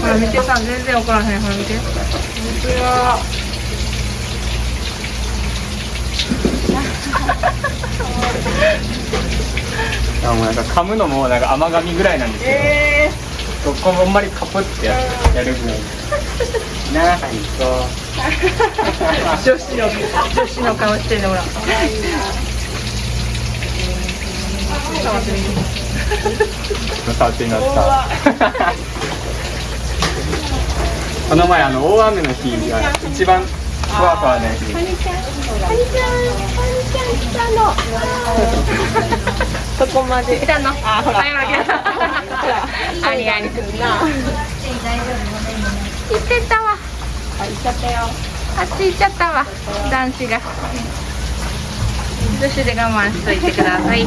ほら見てさ全然分からへんほら見て。本当やあもうなんか噛むのもなんか甘噛みぐらいなんですけど、えどこもあんまりカプってややるぐらい。なあはいそう。ー、女子の女子の顔してるのほら触ってみて触ってみますかこの前あの大雨の日が一番ふわふわなやつでそこまで来たのあほらありあり行ってたわあ行っちゃったよあっち行っちゃったわ男子が女子で我慢しといてください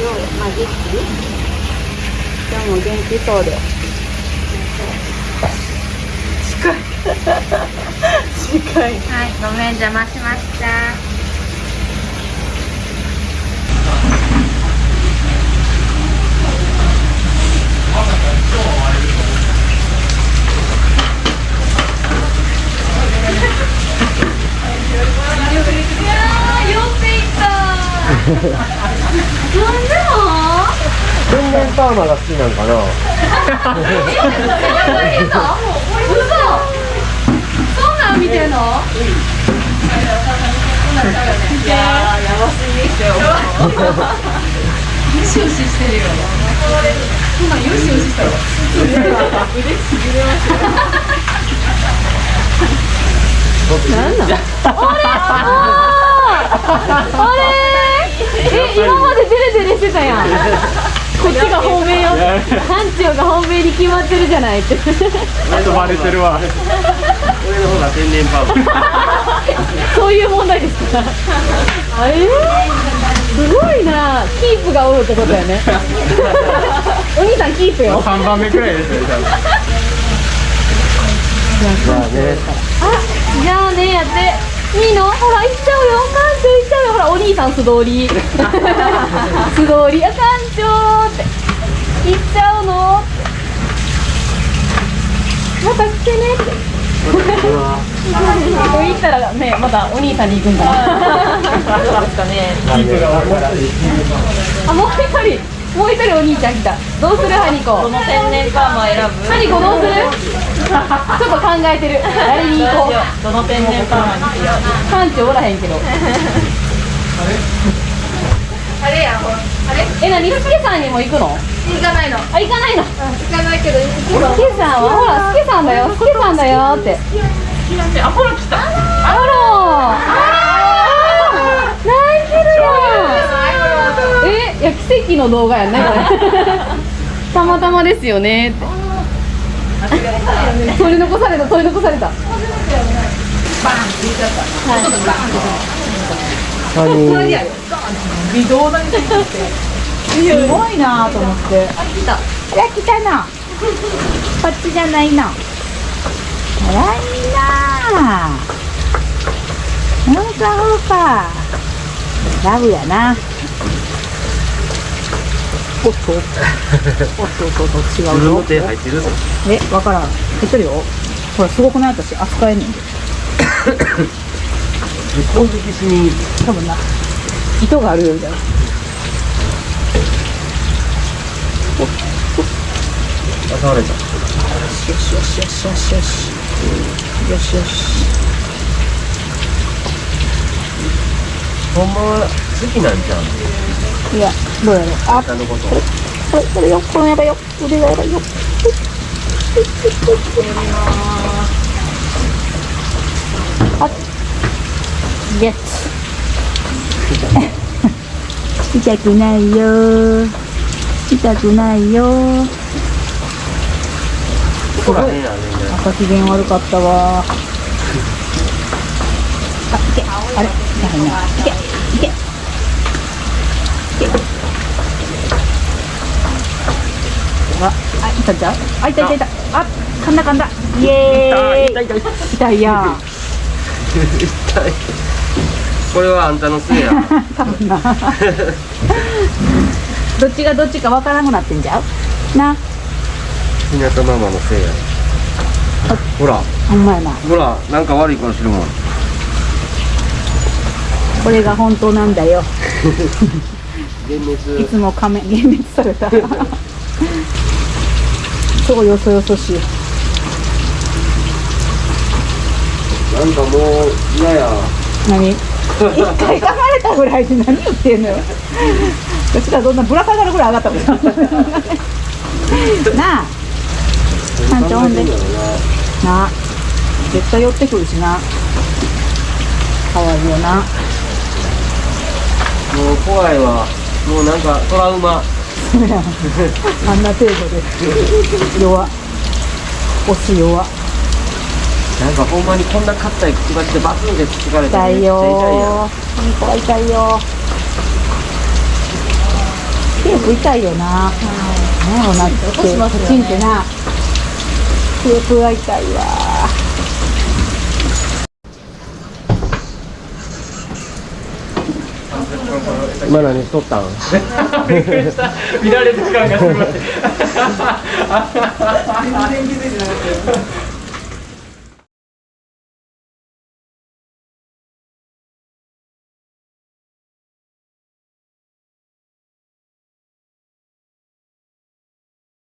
ようまあ元気今日も元気そうで。近い。近い。はいごめん邪魔しました 全然パーマが好きなんかな。そうなん見てんの、いややばすぎでよよしよししてるよん。よしよししたわ腕しびれますなん。なん。あれあれえ、今までデレデレしてたやん。こっちが本命よ。班長が本命に決まってるじゃないって。ちょっとバレてるわ。俺の方が天然パー。マ そういう問題ですか？あれすごいな。キープがおるってことやね。お兄さんキープよ。3番目くらいですよ多分。まあねじゃあねやっていいのほら行っちゃうよ。館長行っちゃうよ。ほらお兄さん素通り。素通り。あ館長って。行っちゃうの。また来てねって。ここ行ったらねまたお兄さんに行くんかなキープが多いから。あもう一人。もう一人お兄ちゃん来た。どうする？ハニコ。どの天然パーマ選ぶ？ハニコどうする？ちょっと考えてる。誰に行こう。どの天然パーマにしよう。館長おらへんけど。あれやほらあれ？えなに？すけさんにも行くの？行かないの。あ行かないの？行かないけど。すけさんは？ほらすけさんだよ。すけさんだよって。あほら来た。あら。泣いてるやん。えいや奇跡の動画やねこれ。たまたまですよねって取り残された取り残された。バーンって言っちゃった、はい、ちょっとバンってそれでやる微動だにすごいなと思って。あ来た。いや来たな。こっちじゃないな。からいいなほんとほんラブやな。おっとおっとおっとおっと違自うよ分の手入ってるぞ。えわからん。入ってるよ。ほらすごくない？私扱えんねんで攻撃しに多分な。糸があるよみたいなあ倒れた。よしよしよしよしよしよし。よしよし。ほんまは好きなんじゃんいやどうやろう？あことこれこれよこれやばいよ腕がやばいよあゲッツ痛くないよ痛くないよここら辺やね朝機嫌悪かったわあいけあれ痛いないけいけあ痛いちゃう？あ痛い痛い痛いあ噛んだ噛んだ。イエーイ。痛い痛い。痛いやん。痛い。これはあんたのせいや。多分な。どっちがどっちかわからなくなってんじゃう？な。ひなたママのせいや。ほら。ほんまやな。ほらなんか悪い顔してるもん。これが本当なんだよ。幻い滅。つも仮面幻滅された。そうよそよそしい。なんかもう嫌や。何？一回噛まれたぐらいで何言ってんのよ。こっちがどんなぶら下がるぐらい上がったことなあ。班長ほんで。なあ。絶対寄ってくるしな。かわいいよな。もう怖いわもうなんかトラウマ。あんな程度で。弱。押す弱。なんかほんまにこんな硬いくちばしでバツンってつつかれて痛いめっちゃ痛いやよ痛いよテープ痛いよな。なんやろなって。チンってな。テープが痛いわ今何しとったん。びっくりした。見られてる感がすごい